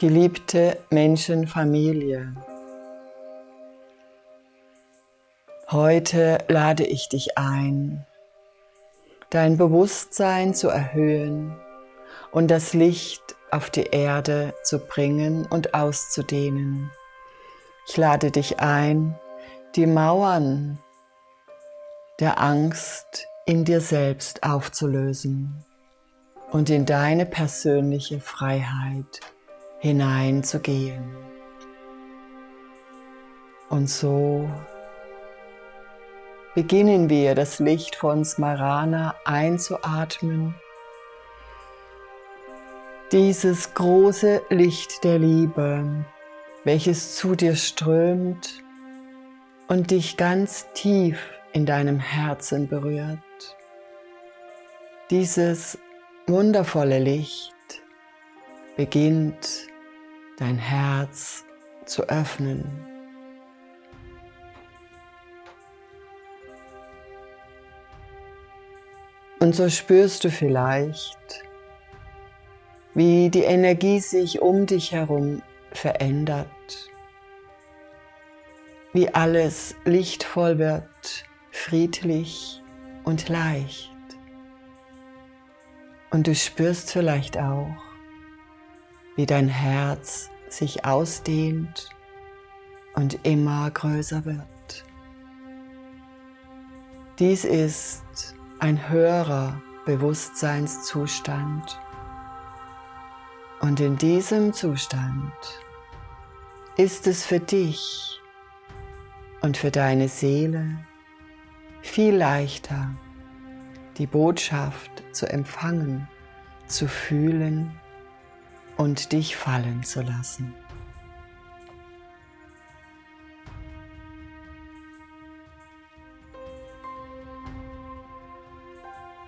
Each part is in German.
Geliebte Menschenfamilie, heute lade ich dich ein, dein Bewusstsein zu erhöhen und das Licht auf die Erde zu bringen und auszudehnen. Ich lade dich ein, die Mauern der Angst, in dir selbst aufzulösen und in deine persönliche Freiheit hineinzugehen. Und so beginnen wir das Licht von Smarana einzuatmen. Dieses große Licht der Liebe, welches zu dir strömt und dich ganz tief in deinem Herzen berührt. Dieses wundervolle Licht beginnt dein Herz zu öffnen. Und so spürst du vielleicht, wie die Energie sich um dich herum verändert, wie alles lichtvoll wird, friedlich und leicht. Und du spürst vielleicht auch, wie dein Herz sich ausdehnt und immer größer wird. Dies ist ein höherer Bewusstseinszustand und in diesem Zustand ist es für dich und für deine Seele viel leichter, die Botschaft zu empfangen, zu fühlen und dich fallen zu lassen.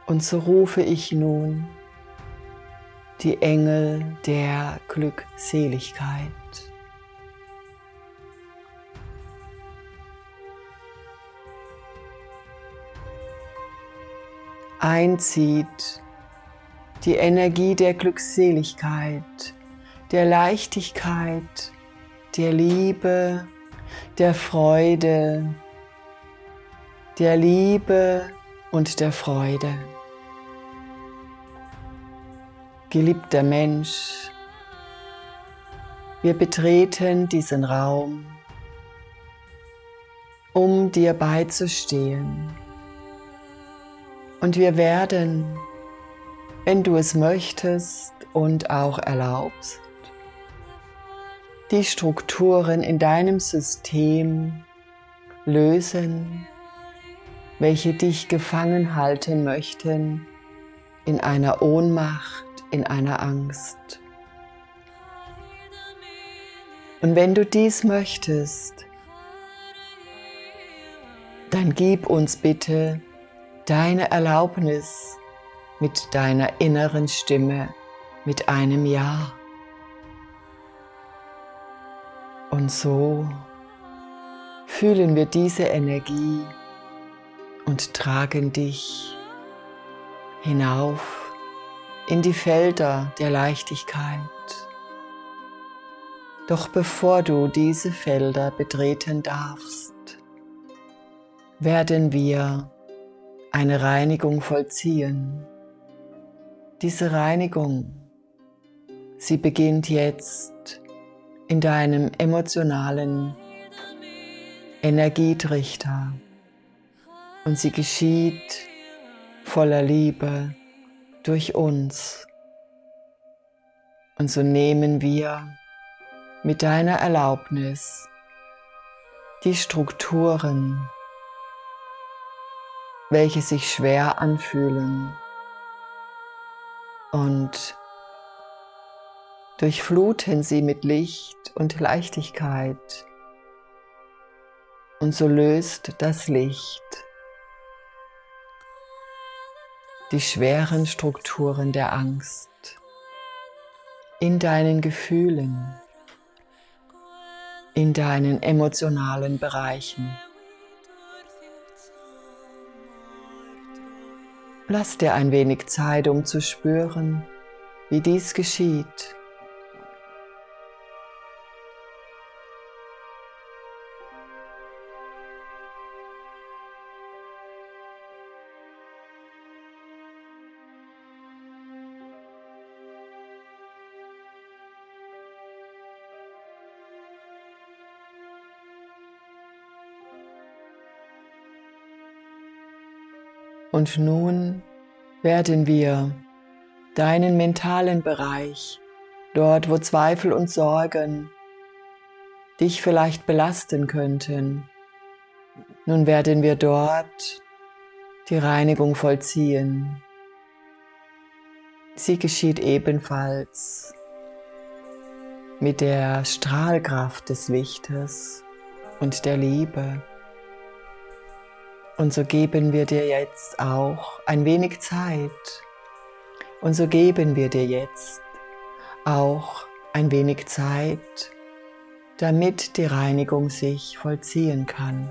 Und so rufe ich nun die Engel der Glückseligkeit. Einzieht die Energie der Glückseligkeit, der Leichtigkeit, der Liebe, der Freude, der Liebe und der Freude. Geliebter Mensch, wir betreten diesen Raum, um dir beizustehen. Und wir werden wenn du es möchtest und auch erlaubst, die Strukturen in deinem System lösen, welche dich gefangen halten möchten in einer Ohnmacht, in einer Angst. Und wenn du dies möchtest, dann gib uns bitte deine Erlaubnis, mit deiner inneren Stimme mit einem Ja. Und so fühlen wir diese Energie und tragen dich hinauf in die Felder der Leichtigkeit. Doch bevor du diese Felder betreten darfst, werden wir eine Reinigung vollziehen diese Reinigung, sie beginnt jetzt in deinem emotionalen Energietrichter und sie geschieht voller Liebe durch uns. Und so nehmen wir mit deiner Erlaubnis die Strukturen, welche sich schwer anfühlen, und durchfluten sie mit Licht und Leichtigkeit. Und so löst das Licht die schweren Strukturen der Angst in deinen Gefühlen, in deinen emotionalen Bereichen. Lass dir ein wenig Zeit, um zu spüren, wie dies geschieht. Und nun werden wir deinen mentalen Bereich, dort wo Zweifel und Sorgen dich vielleicht belasten könnten, nun werden wir dort die Reinigung vollziehen. Sie geschieht ebenfalls mit der Strahlkraft des Lichtes und der Liebe. Und so geben wir dir jetzt auch ein wenig Zeit. Und so geben wir dir jetzt auch ein wenig Zeit, damit die Reinigung sich vollziehen kann.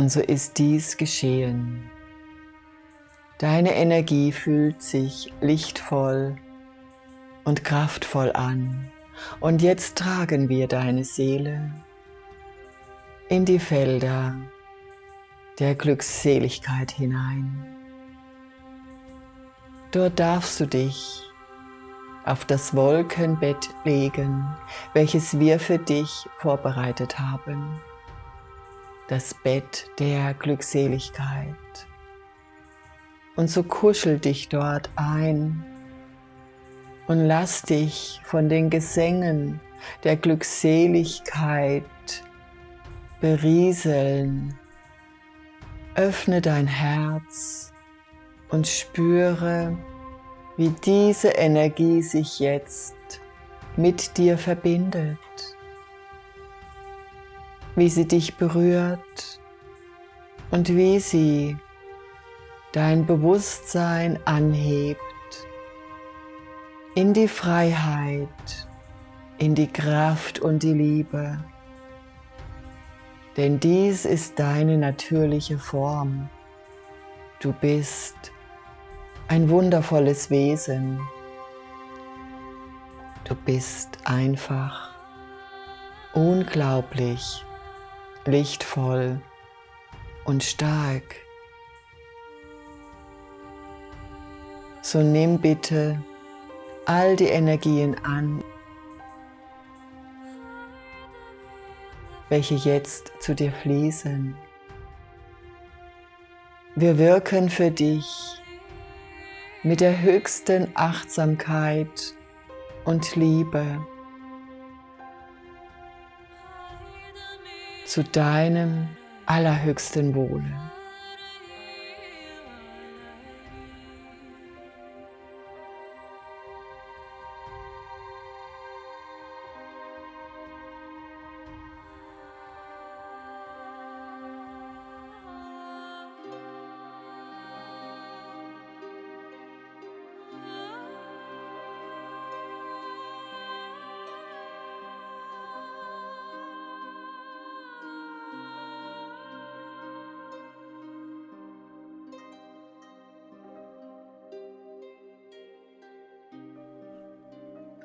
Und so ist dies geschehen. Deine Energie fühlt sich lichtvoll und kraftvoll an. Und jetzt tragen wir deine Seele in die Felder der Glückseligkeit hinein. Dort darfst du dich auf das Wolkenbett legen, welches wir für dich vorbereitet haben das Bett der Glückseligkeit. Und so kuschel dich dort ein und lass dich von den Gesängen der Glückseligkeit berieseln. Öffne dein Herz und spüre, wie diese Energie sich jetzt mit dir verbindet wie sie dich berührt und wie sie dein Bewusstsein anhebt in die Freiheit, in die Kraft und die Liebe. Denn dies ist deine natürliche Form. Du bist ein wundervolles Wesen. Du bist einfach unglaublich lichtvoll und stark. So nimm bitte all die Energien an, welche jetzt zu dir fließen. Wir wirken für dich mit der höchsten Achtsamkeit und Liebe. Zu deinem allerhöchsten Wohle.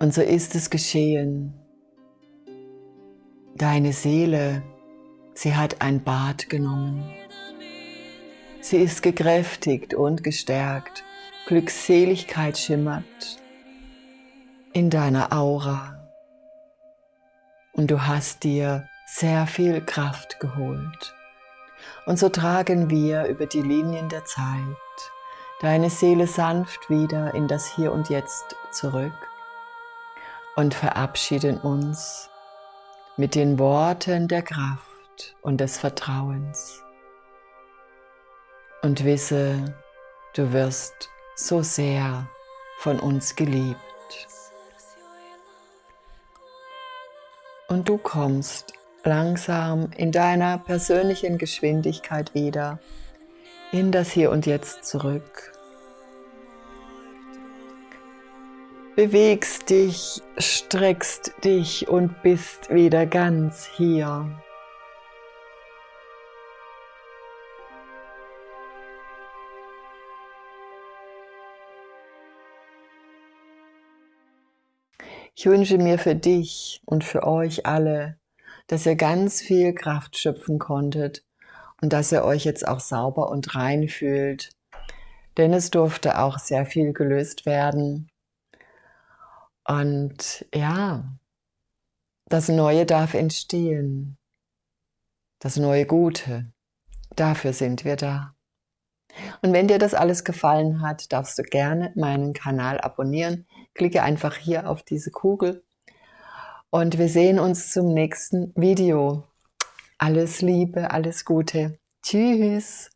Und so ist es geschehen. Deine Seele, sie hat ein Bad genommen. Sie ist gekräftigt und gestärkt. Glückseligkeit schimmert in deiner Aura. Und du hast dir sehr viel Kraft geholt. Und so tragen wir über die Linien der Zeit deine Seele sanft wieder in das Hier und Jetzt zurück und verabschieden uns mit den Worten der Kraft und des Vertrauens. Und wisse, du wirst so sehr von uns geliebt. Und du kommst langsam in deiner persönlichen Geschwindigkeit wieder in das Hier und Jetzt zurück bewegst dich, streckst dich und bist wieder ganz hier. Ich wünsche mir für dich und für euch alle, dass ihr ganz viel Kraft schöpfen konntet und dass ihr euch jetzt auch sauber und rein fühlt. Denn es durfte auch sehr viel gelöst werden. Und ja, das Neue darf entstehen. Das neue Gute. Dafür sind wir da. Und wenn dir das alles gefallen hat, darfst du gerne meinen Kanal abonnieren. Klicke einfach hier auf diese Kugel und wir sehen uns zum nächsten Video. Alles Liebe, alles Gute. Tschüss.